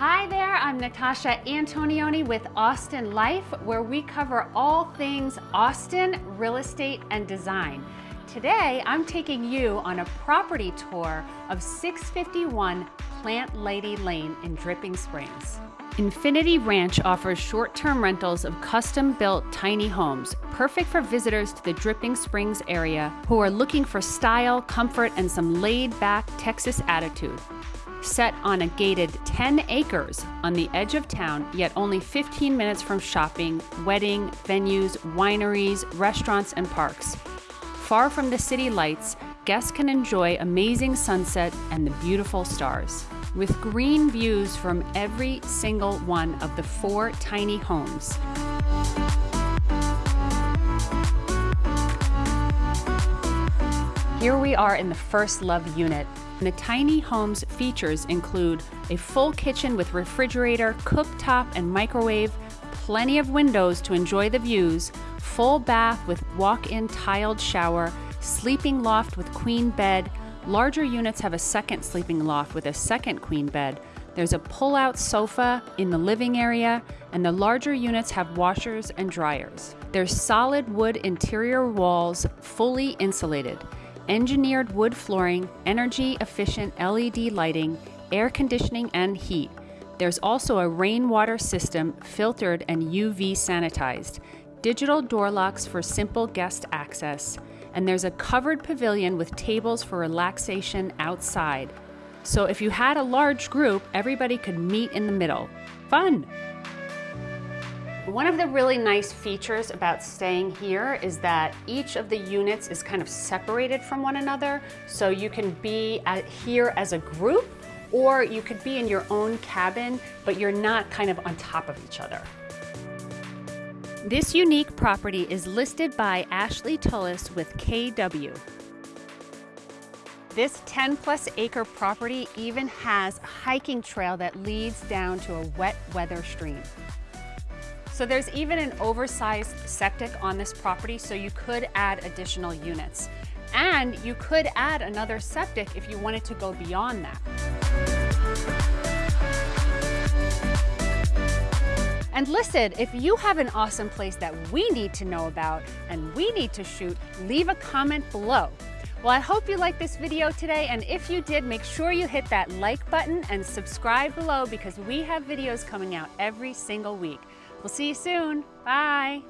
Hi there, I'm Natasha Antonioni with Austin Life, where we cover all things Austin, real estate, and design. Today, I'm taking you on a property tour of 651 Plant Lady Lane in Dripping Springs. Infinity Ranch offers short-term rentals of custom-built tiny homes, perfect for visitors to the Dripping Springs area who are looking for style, comfort, and some laid-back Texas attitude. Set on a gated 10 acres on the edge of town, yet only 15 minutes from shopping, wedding, venues, wineries, restaurants, and parks. Far from the city lights, guests can enjoy amazing sunset and the beautiful stars. With green views from every single one of the four tiny homes. Here we are in the First Love unit. The tiny home's features include a full kitchen with refrigerator, cooktop, and microwave, plenty of windows to enjoy the views, full bath with walk-in tiled shower, sleeping loft with queen bed. Larger units have a second sleeping loft with a second queen bed. There's a pull-out sofa in the living area, and the larger units have washers and dryers. There's solid wood interior walls, fully insulated engineered wood flooring, energy efficient LED lighting, air conditioning, and heat. There's also a rainwater system, filtered and UV sanitized, digital door locks for simple guest access, and there's a covered pavilion with tables for relaxation outside. So if you had a large group, everybody could meet in the middle. Fun! One of the really nice features about staying here is that each of the units is kind of separated from one another. So you can be here as a group or you could be in your own cabin, but you're not kind of on top of each other. This unique property is listed by Ashley Tullis with KW. This 10 plus acre property even has a hiking trail that leads down to a wet weather stream. So there's even an oversized septic on this property, so you could add additional units. And you could add another septic if you wanted to go beyond that. And listen, if you have an awesome place that we need to know about and we need to shoot, leave a comment below. Well, I hope you liked this video today, and if you did, make sure you hit that like button and subscribe below because we have videos coming out every single week. We'll see you soon. Bye.